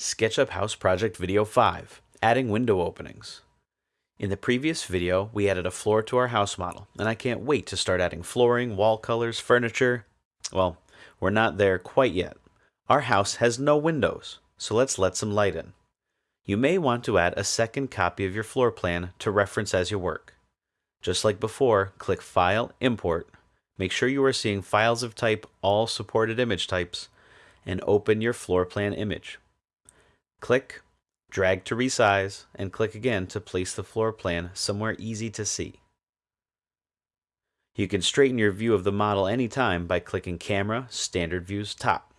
SketchUp House Project Video 5, Adding Window Openings. In the previous video, we added a floor to our house model, and I can't wait to start adding flooring, wall colors, furniture. Well, we're not there quite yet. Our house has no windows, so let's let some light in. You may want to add a second copy of your floor plan to reference as you work. Just like before, click File, Import, make sure you are seeing files of type All Supported Image Types, and open your floor plan image. Click, drag to resize, and click again to place the floor plan somewhere easy to see. You can straighten your view of the model anytime by clicking Camera, Standard Views, Top.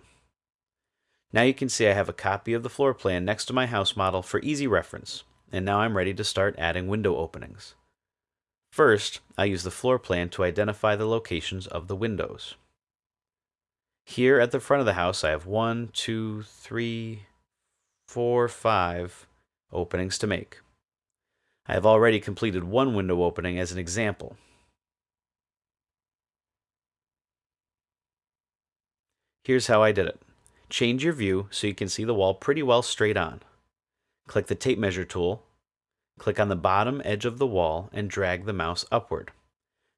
Now you can see I have a copy of the floor plan next to my house model for easy reference, and now I'm ready to start adding window openings. First, I use the floor plan to identify the locations of the windows. Here at the front of the house, I have one, two, three, four, five openings to make. I have already completed one window opening as an example. Here's how I did it. Change your view so you can see the wall pretty well straight on. Click the tape measure tool, click on the bottom edge of the wall and drag the mouse upward.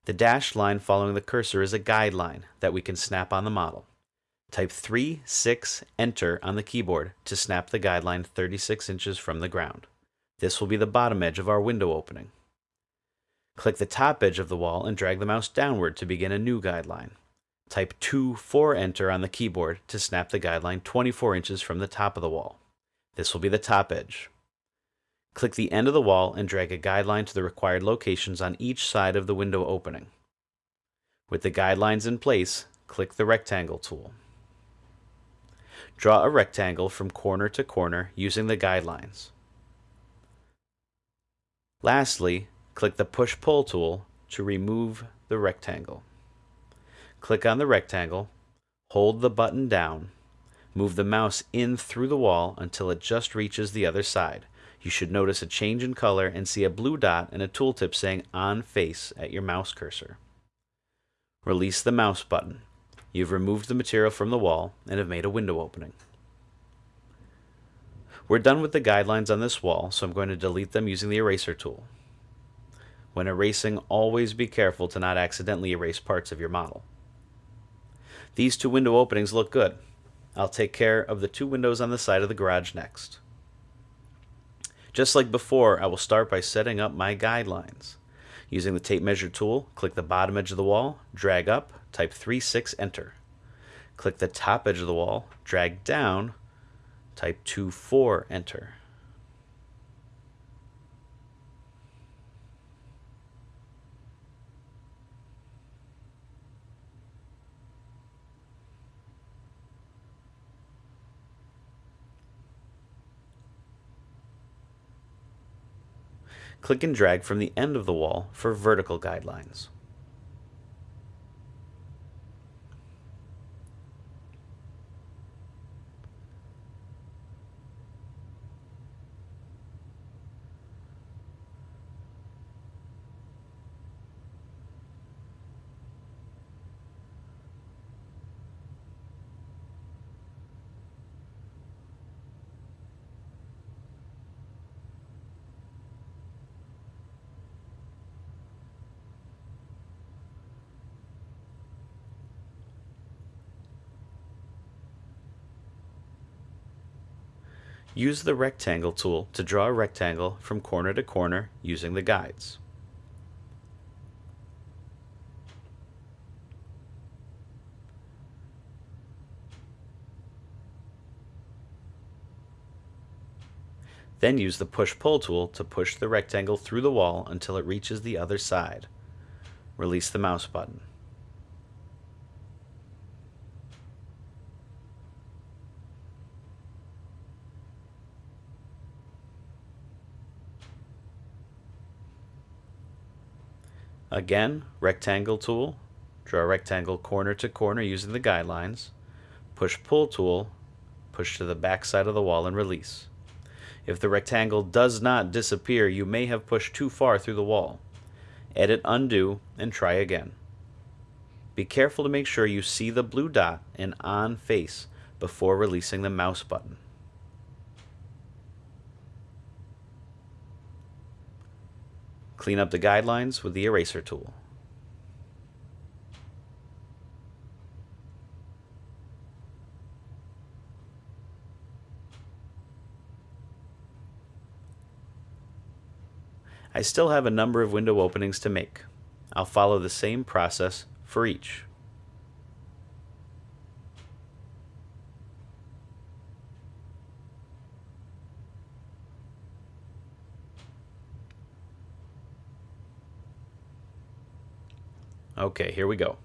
The dashed line following the cursor is a guideline that we can snap on the model. Type 3, 6, Enter on the keyboard to snap the guideline 36 inches from the ground. This will be the bottom edge of our window opening. Click the top edge of the wall and drag the mouse downward to begin a new guideline. Type 2, 4, Enter on the keyboard to snap the guideline 24 inches from the top of the wall. This will be the top edge. Click the end of the wall and drag a guideline to the required locations on each side of the window opening. With the guidelines in place, click the Rectangle tool. Draw a rectangle from corner to corner using the guidelines. Lastly, click the Push-Pull tool to remove the rectangle. Click on the rectangle, hold the button down, move the mouse in through the wall until it just reaches the other side. You should notice a change in color and see a blue dot and a tooltip saying On Face at your mouse cursor. Release the mouse button. You've removed the material from the wall and have made a window opening. We're done with the guidelines on this wall, so I'm going to delete them using the eraser tool. When erasing, always be careful to not accidentally erase parts of your model. These two window openings look good. I'll take care of the two windows on the side of the garage next. Just like before, I will start by setting up my guidelines. Using the tape measure tool, click the bottom edge of the wall, drag up, type 3, 6, enter. Click the top edge of the wall, drag down, type 2, 4, enter. Click and drag from the end of the wall for vertical guidelines. Use the Rectangle tool to draw a rectangle from corner to corner using the guides. Then use the Push-Pull tool to push the rectangle through the wall until it reaches the other side. Release the mouse button. Again, rectangle tool, draw a rectangle corner to corner using the guidelines. Push-pull tool, push to the back side of the wall and release. If the rectangle does not disappear, you may have pushed too far through the wall. Edit undo and try again. Be careful to make sure you see the blue dot and on face before releasing the mouse button. Clean up the guidelines with the eraser tool. I still have a number of window openings to make. I'll follow the same process for each. Okay, here we go.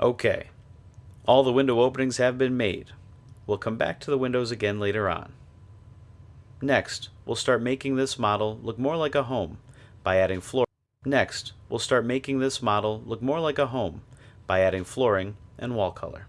Okay, all the window openings have been made. We'll come back to the windows again later on. Next, we'll start making this model look more like a home by adding floor. Next, we'll start making this model look more like a home by adding flooring and wall color.